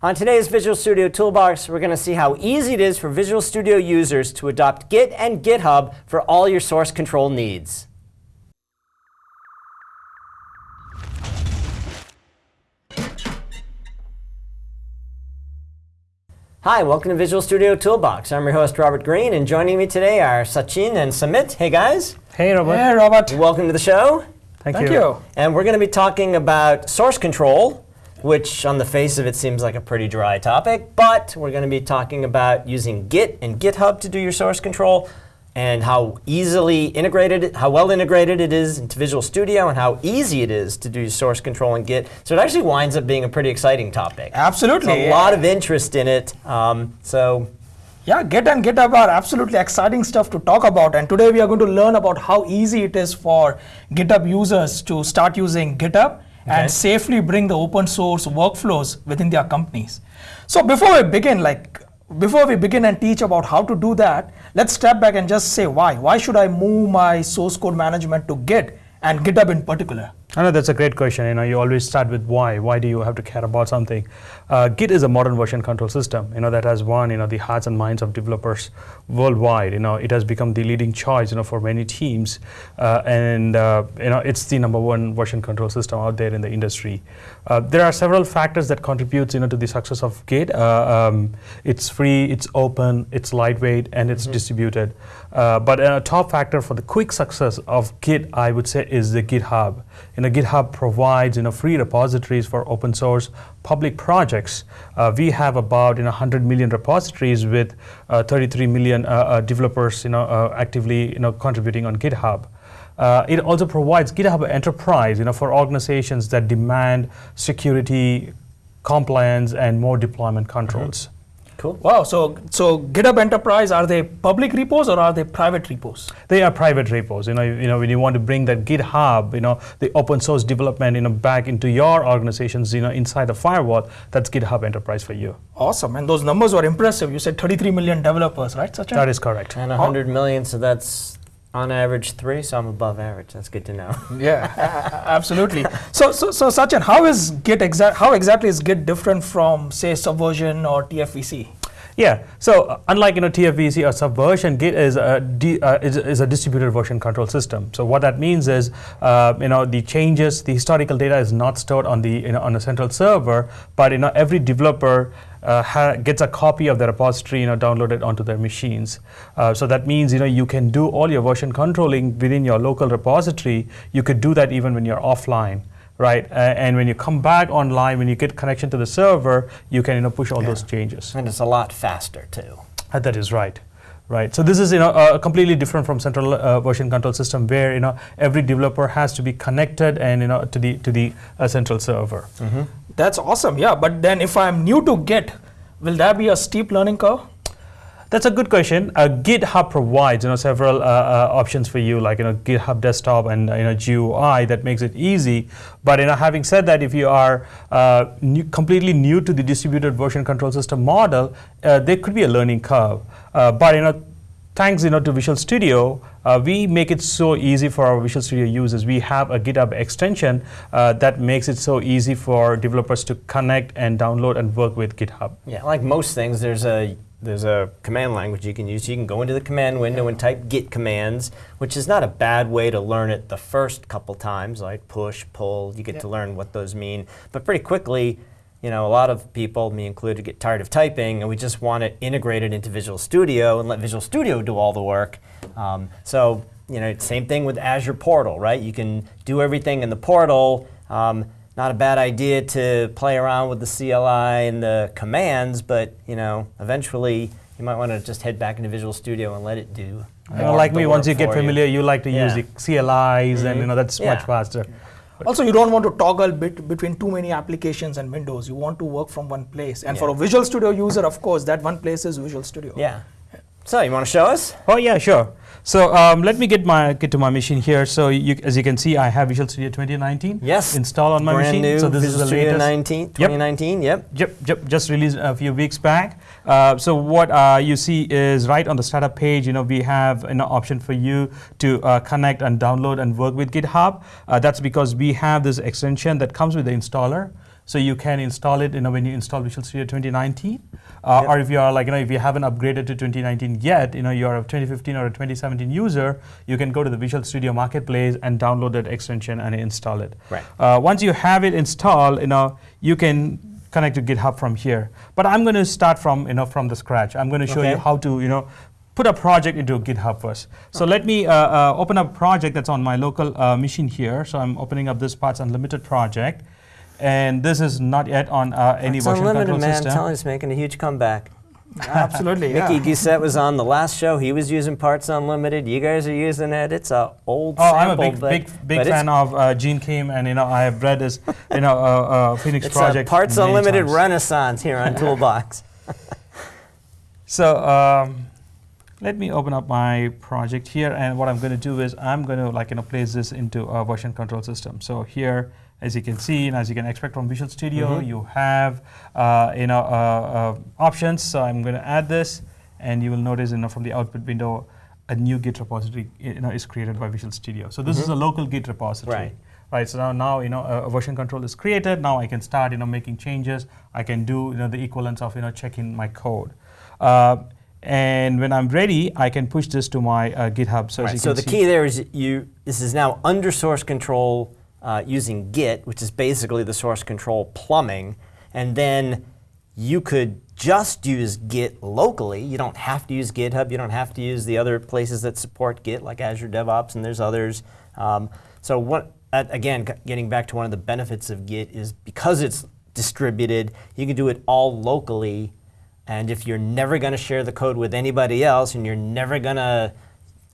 On today's Visual Studio Toolbox, we're going to see how easy it is for Visual Studio users to adopt Git and GitHub for all your source control needs. Hi, welcome to Visual Studio Toolbox. I'm your host, Robert Green, and joining me today are Sachin and Samit. Hey, guys. Hey, Robert. Hey, Robert. Welcome to the show. Thank, you. Thank you. you. And we're going to be talking about source control, which on the face of it seems like a pretty dry topic, but we're going to be talking about using Git and GitHub to do your source control and how easily integrated, how well integrated it is into Visual Studio and how easy it is to do source control in Git. So it actually winds up being a pretty exciting topic. Absolutely. There's a lot of interest in it. Um, so Yeah, Git and GitHub are absolutely exciting stuff to talk about. And today we are going to learn about how easy it is for GitHub users to start using GitHub Okay. and safely bring the open source workflows within their companies. So before we begin, like before we begin and teach about how to do that, let's step back and just say why. Why should I move my source code management to Git and GitHub in particular? I know that's a great question. You know, you always start with why. Why do you have to care about something? Uh, Git is a modern version control system. You know that has won you know the hearts and minds of developers worldwide. You know it has become the leading choice. You know for many teams, uh, and uh, you know it's the number one version control system out there in the industry. Uh, there are several factors that contribute you know to the success of Git. Uh, um, it's free, it's open, it's lightweight, and it's distributed. Uh, but a top factor for the quick success of Git, I would say, is the GitHub. You know, GitHub provides you know free repositories for open source public projects. Uh, we have about you know 100 million repositories with uh, 33 million uh, uh, developers you know uh, actively you know contributing on GitHub. Uh, it also provides GitHub Enterprise, you know, for organizations that demand security, compliance, and more deployment controls. Cool. Wow, so so GitHub Enterprise are they public repos or are they private repos? They are private repos. You know, you, you know, when you want to bring that GitHub, you know, the open source development, you know, back into your organizations, you know, inside the firewall, that's GitHub Enterprise for you. Awesome, and those numbers were impressive. You said 33 million developers, right, Sachin? That is correct. And 100 million, so that's on average three, so I'm above average. That's good to know. Yeah, absolutely. So, so, so Sachin, how is Git exact? How exactly is Git different from, say, Subversion or TFVC? Yeah. So uh, unlike you know TFVC or Subversion, Git is a uh, is, is a distributed version control system. So what that means is uh, you know the changes, the historical data is not stored on the you know on a central server, but you know every developer. Uh, gets a copy of the repository, you know, downloaded onto their machines. Uh, so that means, you know, you can do all your version controlling within your local repository. You could do that even when you're offline right? Uh, and when you come back online, when you get connection to the server, you can you know push all those changes. and it's a lot faster, too. Uh, that is right, right. So this is you know uh, completely different from central uh, version control system where you know every developer has to be connected and you know to the to the uh, central server. That's awesome. Yeah, but then if I'm new to Git, will that be a steep learning curve? That's a good question. Uh, GitHub provides you know several uh, uh, options for you, like you know GitHub Desktop and uh, you know GUI that makes it easy. But you know, having said that, if you are uh, new, completely new to the distributed version control system model, uh, there could be a learning curve. But you know, thanks you know to Visual Studio, uh, we make it so easy for our Visual Studio users. We have a GitHub extension uh, that makes it so easy for developers to connect and download and work with GitHub. Yeah, like most things, there's a there's a command language you can use. You can go into the command window and type git commands, which is not a bad way to learn it the first couple times, like push, pull. You get Yeah. to learn what those mean. But pretty quickly, you know, a lot of people, me included, get tired of typing, and we just want it integrated into Visual Studio and let Visual Studio do all the work. Um, so, you know, same thing with Azure Portal, right? You can do everything in the portal. Um, not a bad idea to play around with the CLI and the commands, but you know, eventually you might want to just head back into Visual Studio and let it do. You more like me, once you get familiar, you, like to use the CLIs, and mm-hmm. you know that's Yeah. much faster. Also, you don't want to toggle bit between too many applications and windows. You want to work from one place. And for a Visual Studio user, of course, that one place is Visual Studio. Yeah. So you want to show us? Oh yeah, sure. So um, let me get my get to my machine here. So you, as you can see, I have Visual Studio 2019 Yes. installed on my Brand machine. new so this Visual is the Studio latest. 19, 2019. Yep. Yep, yep, just released a few weeks back. Uh, so what uh, you see is right on the startup page, you know, we have an option for you to uh, connect and download and work with GitHub. Uh, that's because we have this extension that comes with the installer. So you can install it, you know, when you install Visual Studio 2019, uh, or if you are like, you know, if you haven't upgraded to 2019 yet, you know, you're a 2015 or a 2017 user, you can go to the Visual Studio Marketplace and download that extension and install it. Right. Uh, once you have it installed, you know, you can connect to GitHub from here. But I'm going to start from, you know, from the scratch. I'm going to show you how to, you know, put a project into GitHub first. So let me uh, uh, open up a project that's on my local uh, machine here. So I'm opening up this Parts Unlimited project. And this is not yet on uh, any It's version unlimited, control man. I'm system. telling you, it's making a huge comeback. Absolutely. yeah. Mickey Gousset was on the last show. He was using Parts Unlimited. You guys are using it. It's a old Oh, I'm a sample, big, but, big, big but fan of uh, Gene Kim, and you know I have read his, you know, uh, uh, Phoenix It's project. a Parts Unlimited times. renaissance here on Toolbox. So um, let me open up my project here, and what I'm going to do is I'm going to like you know place this into a version control system. So here, as you can see, and as you can expect from Visual Studio, you have uh, you know uh, uh, options. So I'm going to add this, and you will notice you know from the output window, a new Git repository you know is created by Visual Studio. So this is a local Git repository. Right. Right, so now, now you know a, version control is created. Now I can start you know making changes. I can do you know the equivalence of you know checking my code, uh, and when I'm ready, I can push this to my uh, GitHub. So Right, so the see, key there is you. This is now under source control uh, using Git, which is basically the source control plumbing, and then you could just use Git locally. You don't have to use GitHub. You don't have to use the other places that support Git, like Azure DevOps, and there's others. Um, so what? Again, getting back to one of the benefits of Git is because it's distributed, you can do it all locally. And if you're never going to share the code with anybody else, and you're never going to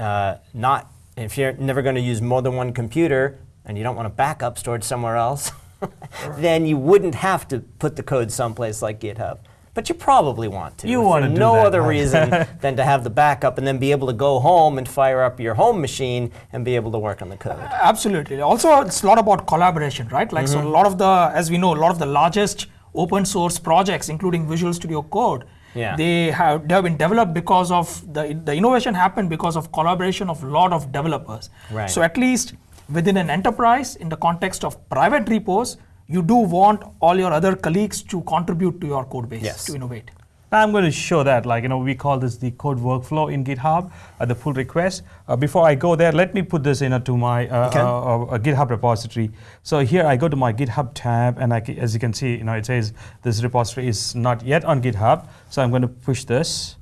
uh, not, if you're never going to use more than one computer, and you don't want a backup stored somewhere else, then you wouldn't have to put the code someplace like GitHub. But you probably want to. You for do no that, other right? reason than to have the backup and then be able to go home and fire up your home machine and be able to work on the code. Absolutely. Also, it's a lot about collaboration, right? Like, so mm-hmm. a lot of the, as we know, a lot of the largest open source projects, including Visual Studio Code, Yeah. they have they have been developed because of the the innovation happened because of collaboration of a lot of developers. Right. So at least within an enterprise, in the context of private repos, you do want all your other colleagues to contribute to your code base Yes. to innovate. I'm going to show that. Like you know, we call this the code workflow in GitHub, uh, the pull request. Uh, before I go there, let me put this into my uh, Okay. uh, uh, GitHub repository. So here I go to my GitHub tab, and I as you can see, you know, it says this repository is not yet on GitHub. So I'm going to push this.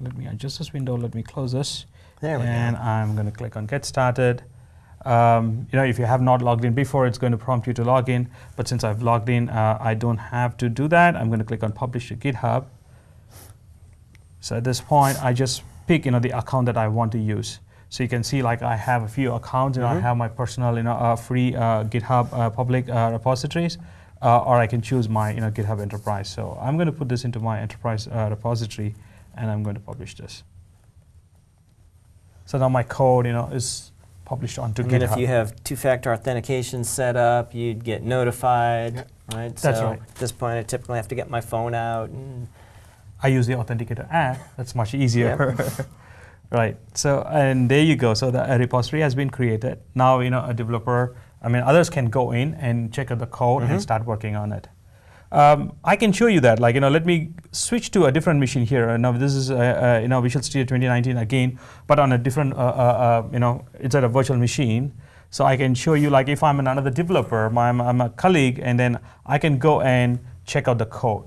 Let me adjust this window. Let me close this. There we go. and I'm going to click on Get Started. Um, you know, if you have not logged in before, it's going to prompt you to log in. But since I've logged in, uh, I don't have to do that. I'm going to click on Publish to GitHub. So at this point, I just pick, you know, the account that I want to use. So you can see, like, I have a few accounts. You know, I have my personal, you know, uh, free uh, GitHub uh, public uh, repositories, uh, or I can choose my, you know, GitHub Enterprise. So I'm going to put this into my Enterprise uh, repository, and I'm going to publish this. So now my code, you know, is published onto And GitHub. then if you have two-factor authentication set up, you'd get notified, right? That's so right. At this point, I typically have to get my phone out. And I use the Authenticator app. That's much easier. right. So and there you go. So the a repository has been created. Now you know a developer. I mean, others can go in and check out the code Mm-hmm. and start working on it. Um, I can show you that. Like you know, let me switch to a different machine here. Uh, now this is uh, uh, you know Visual Studio 2019 again, but on a different uh, uh, uh, you know it's at a virtual machine. So I can show you like if I'm another developer, my, I'm, a colleague, and then I can go and check out the code,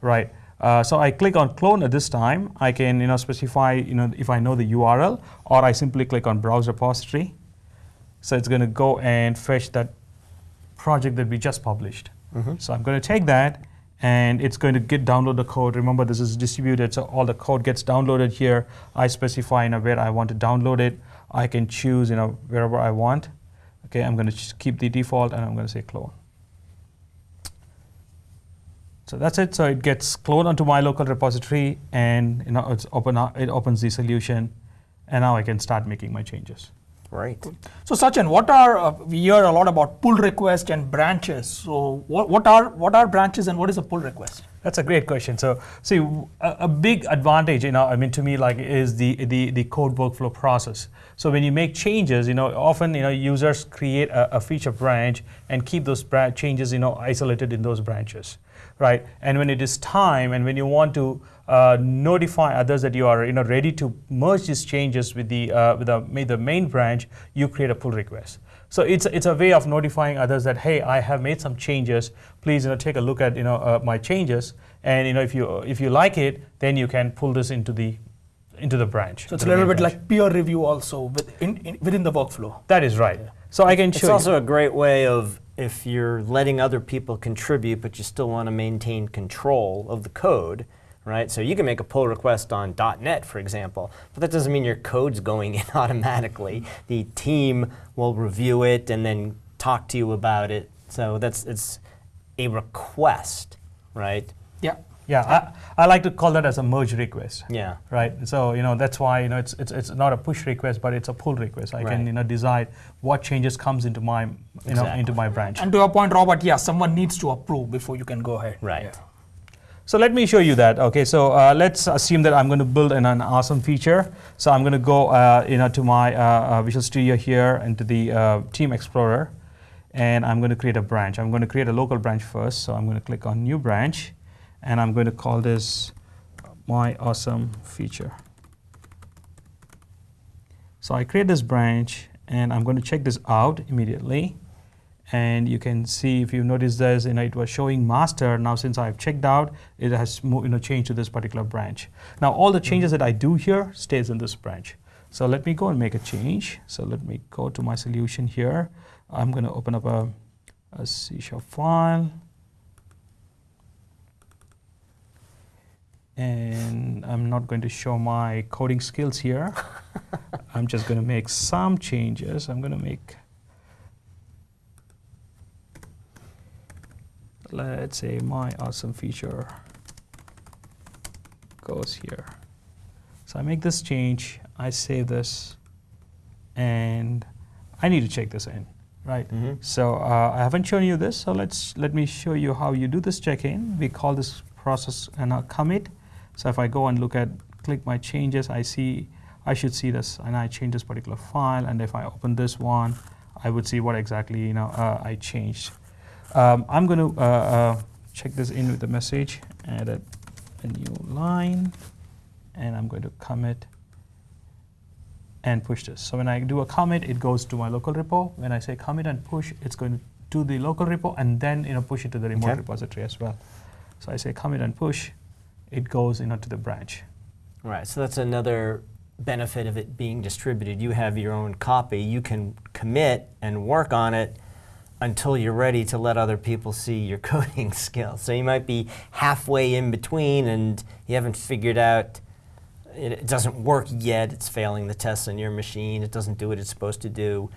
right? Uh, so I click on clone at this time. I can you know specify you know if I know the URL, or I simply click on browse repository. So it's going to go and fetch that project that we just published. Mm-hmm. So I'm going to take that and it's going to get download the code. Remember, this is distributed, so all the code gets downloaded here. I specify you know, where I want to download it. I can choose you know wherever I want. Okay, I'm going to keep the default and I'm going to say clone. So that's it. So it gets cloned onto my local repository, and you know it's open. It opens the solution, and now I can start making my changes. Right. So Sachin, what are uh, we hear a lot about pull request and branches? So what, what are what are branches and what is a pull request? That's a great question. So, see, a big advantage, you know, I mean, to me, like, is the, the, the code workflow process. So, when you make changes, you know, often, you know, users create a, a feature branch and keep those bra- changes, you know, isolated in those branches, right? And when it is time, and when you want to uh, notify others that you are, you know, ready to merge these changes with the uh, with the, the main branch, you create a pull request. So it's it's a way of notifying others that hey, I have made some changes. Please, you know, take a look at you know uh, my changes, and you know if you if you like it, then you can pull this into the into the branch. So it's a little bit branch. like peer review also within, in, within the workflow. that is right. So I can It's show you. also a great way of if you're letting other people contribute, but you still want to maintain control of the code, right? So you can make a pull request on .NET, for example, but that doesn't mean your code's going in automatically. The team will review it and then talk to you about it. So that's it's a request, right? Yeah. Yeah, I, I like to call that as a merge request. Yeah. right so you know that's why you know it's it's, it's not a push request but it's a pull request i Right. can you know decide what changes comes into my you know into my branch And to your point, Robert, yeah, someone needs to approve before you can go ahead. Right. Yeah. so let me show you that okay so uh, let's assume that i'm going to build an, an awesome feature so i'm going to go uh, you know to my uh, uh, visual studio here and to the uh, team explorer and i'm going to create a branch i'm going to create a local branch first so i'm going to click on new branch and i'm going to call this my awesome feature so I create this branch and I'm going to check this out immediately. And you can see if you notice this, you know, it was showing master. Now since I've checked out, it has you know, changed to this particular branch. Now all the changes that I do here stays in this branch. So let me go and make a change. So let me go to my solution here. I'm going to open up a, a C sharp file. And I'm not going to show my coding skills here. I'm just going to make some changes. I'm going to make, let's say, my awesome feature goes here. So I make this change, I save this, and I need to check this in, right? Mhm. So uh, I haven't shown you this, so let's let me show you how you do this check-in. We call this process an uh, commit. So if I go and look at, click my changes, I see, I should see this, and I change this particular file, and if I open this one, I would see what exactly you know uh, I changed. Um, I'm going to uh, uh, check this in with the message, add a, a new line, and I'm going to commit and push this. So when I do a commit, it goes to my local repo. When I say commit and push, it's going to do the local repo and then you know push it to the remote Okay. repository as well. So I say commit and push, it goes you know to the branch. Right, so that's another benefit of it being distributed. You have your own copy, you can commit and work on it until you're ready to let other people see your coding skills. So you might be halfway in between and you haven't figured out it, it doesn't work yet, it's failing the tests on your machine, it doesn't do what it's supposed to do.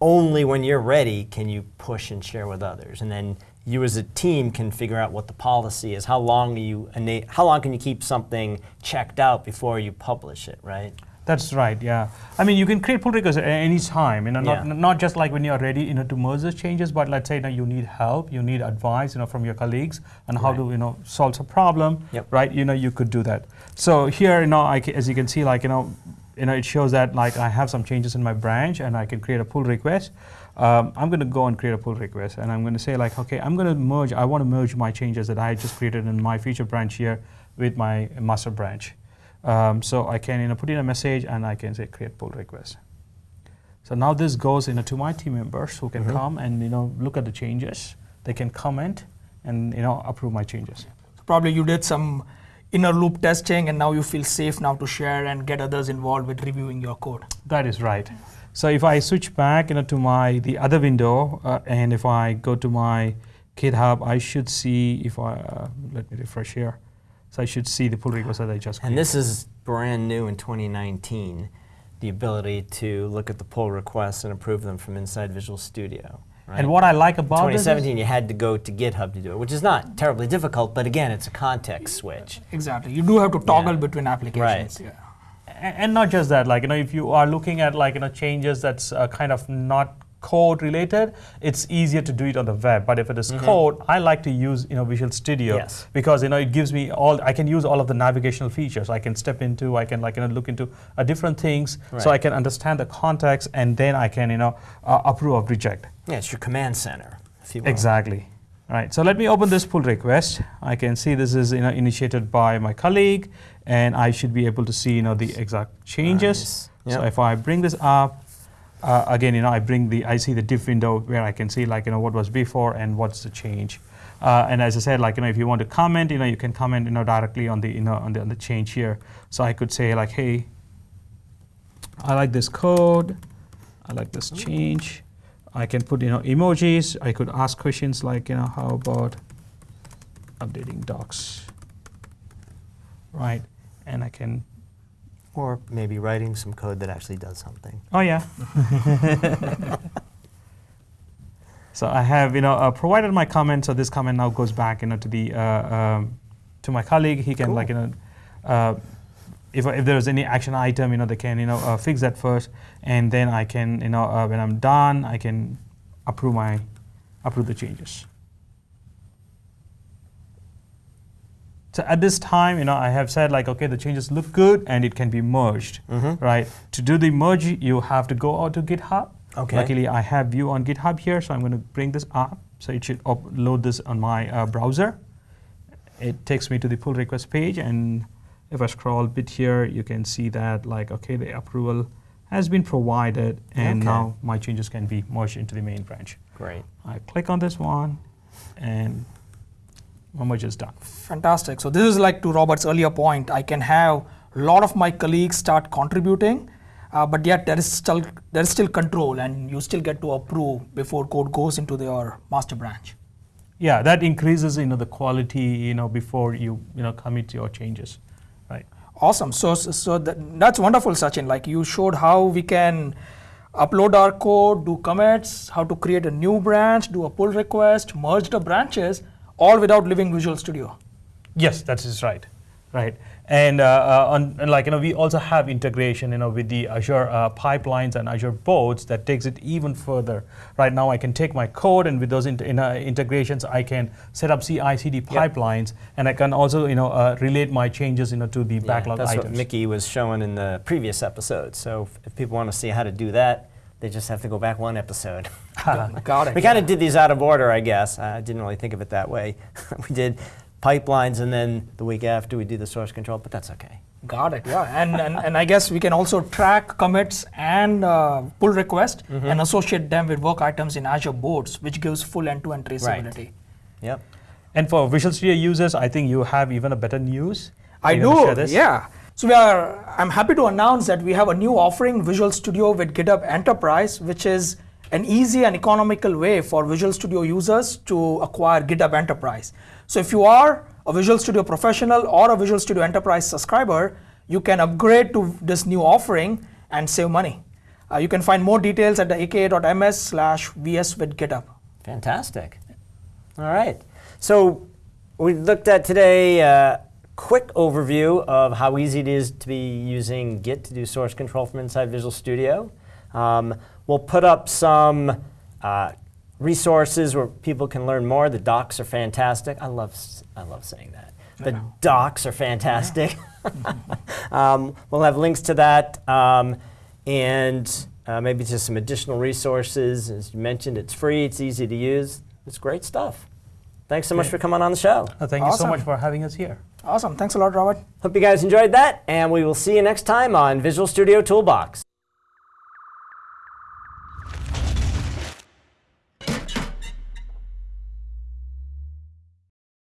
Only when you're ready can you push and share with others. And then you as a team can figure out what the policy is. How long do you how long can you keep something checked out before you publish it, right? That's right. Yeah. I mean, you can create pull requests at any time. You know, not Yeah. not just like when you are ready, you know, to merge those changes, but let's say you, know, you need help, you need advice, you know, from your colleagues on how Right. to you know solve a problem. Yep. Right. You know, you could do that. So here, you know, I as you can see, like you know, you know, it shows that like I have some changes in my branch, and I can create a pull request. Um, I'm going to go and create a pull request, and I'm going to say like, okay, I'm going to merge. I want to merge my changes that I just created in my feature branch here with my master branch. Um, so I can you know put in a message and I can say create pull request. So now this goes you know to my team members who can Mhm. come and you know look at the changes. They can comment and you know approve my changes. Probably you did some inner loop testing and now you feel safe now to share and get others involved with reviewing your code. That is right. So if I switch back you know to my the other window uh, and if I go to my GitHub, I should see if I uh, let me refresh here. So I should see the pull request that I just And created. this is brand new in 2019, the ability to look at the pull requests and approve them from inside Visual Studio. Right? And what I like about this is- 2017, you had to go to GitHub to do it, which is not terribly difficult, but again, it's a context switch. Exactly. You do have to toggle Yeah. between applications. Right. Yeah. A- and not just that like you know if you are looking at like you know changes that's uh, kind of not code related, it's easier to do it on the web. But if it is code, I like to use you know Visual Studio Yes. because you know it gives me all. I can use all of the navigational features. I can step into. I can like you know look into uh, different things, so I can understand the context, and then I can you know uh, approve or reject. Yeah, it's your command center, if you will. Exactly. Right. So let me open this pull request. I can see this is you know, initiated by my colleague, and I should be able to see you know the exact changes. Nice. So if I bring this up, uh, again, you know, I bring the I see the diff window where I can see like you know what was before and what's the change. Uh, and as I said, like you know, if you want to comment, you know, you can comment you know directly on the you know on the, on the change here. So I could say like, hey, I like this code, I like this change. I can put you know emojis. I could ask questions like you know how about updating docs, right? And I can Or maybe writing some code that actually does something. Oh yeah. so I have you know uh, provided my comment. So this comment now goes back you know to the uh, um, to my colleague. He can like you know. Uh, if, if there's any action item, you know, they can, you know, uh, fix that first, and then I can, you know, uh, when I'm done, I can approve my, approve the changes. So at this time, you know, I have said like, okay, the changes look good and it can be merged, right? To do the merge, you have to go out to GitHub. Okay. Luckily, I have View on GitHub here, so I'm going to bring this up. So it should upload this on my uh, browser. It takes me to the pull request page, and if I scroll a bit here, you can see that like, okay, the approval has been provided, and Okay. now my changes can be merged into the main branch. Great. I click on this one, and my merge is done. Fantastic. So this is like to Robert's earlier point. I can have a lot of my colleagues start contributing, uh, but yet there is still there is still control, and you still get to approve before code goes into your master branch. Yeah, that increases you know the quality you know before you you know commit your changes, right? Awesome. So so that, that's wonderful, Sachin. Like you showed how we can upload our code, do commits, how to create a new branch, do a pull request, merge the branches, all without leaving Visual Studio. Yes, that is right, right. And, uh, uh, on, and like you know, we also have integration, you know, with the Azure uh, pipelines and Azure boards that takes it even further. Right now, I can take my code, and with those int- in, uh, integrations, I can set up CI/CD pipelines, and I can also, you know, uh, relate my changes, you know, to the Yeah, backlog that's items. what Mickey was showing in the previous episode. So if, if people want to see how to do that, they just have to go back one episode. Got it. we kind of did these out of order, I guess. I didn't really think of it that way. we did pipelines, and then the week after we do the source control, but that's okay. Got it. Yeah, and, and and I guess we can also track commits and uh, pull request Mm-hmm. and associate them with work items in Azure boards, which gives full end-to-end traceability. Right. Yep. And for Visual Studio users, I think you have even a better news. I You do. this? Yeah. So we are. I'm happy to announce that we have a new offering, Visual Studio with GitHub Enterprise, which is an easy and economical way for Visual Studio users to acquire GitHub Enterprise. So if you are a Visual Studio professional or a Visual Studio Enterprise subscriber, you can upgrade to this new offering and save money. Uh, you can find more details at the aka.ms slash vs with GitHub. Fantastic. All right. So we looked at today a quick overview of how easy it is to be using Git to do source control from inside Visual Studio. Um, we'll put up some uh, resources where people can learn more. The docs are fantastic. I love, s- I love saying that. The docs are fantastic. um, we'll have links to that um, and uh, maybe just some additional resources. As you mentioned, it's free, it's easy to use, it's great stuff. Thanks so much for coming on the show. Uh, thank you so much for having us here. Awesome. Thanks a lot, Robert. Hope you guys enjoyed that, and we will see you next time on Visual Studio Toolbox.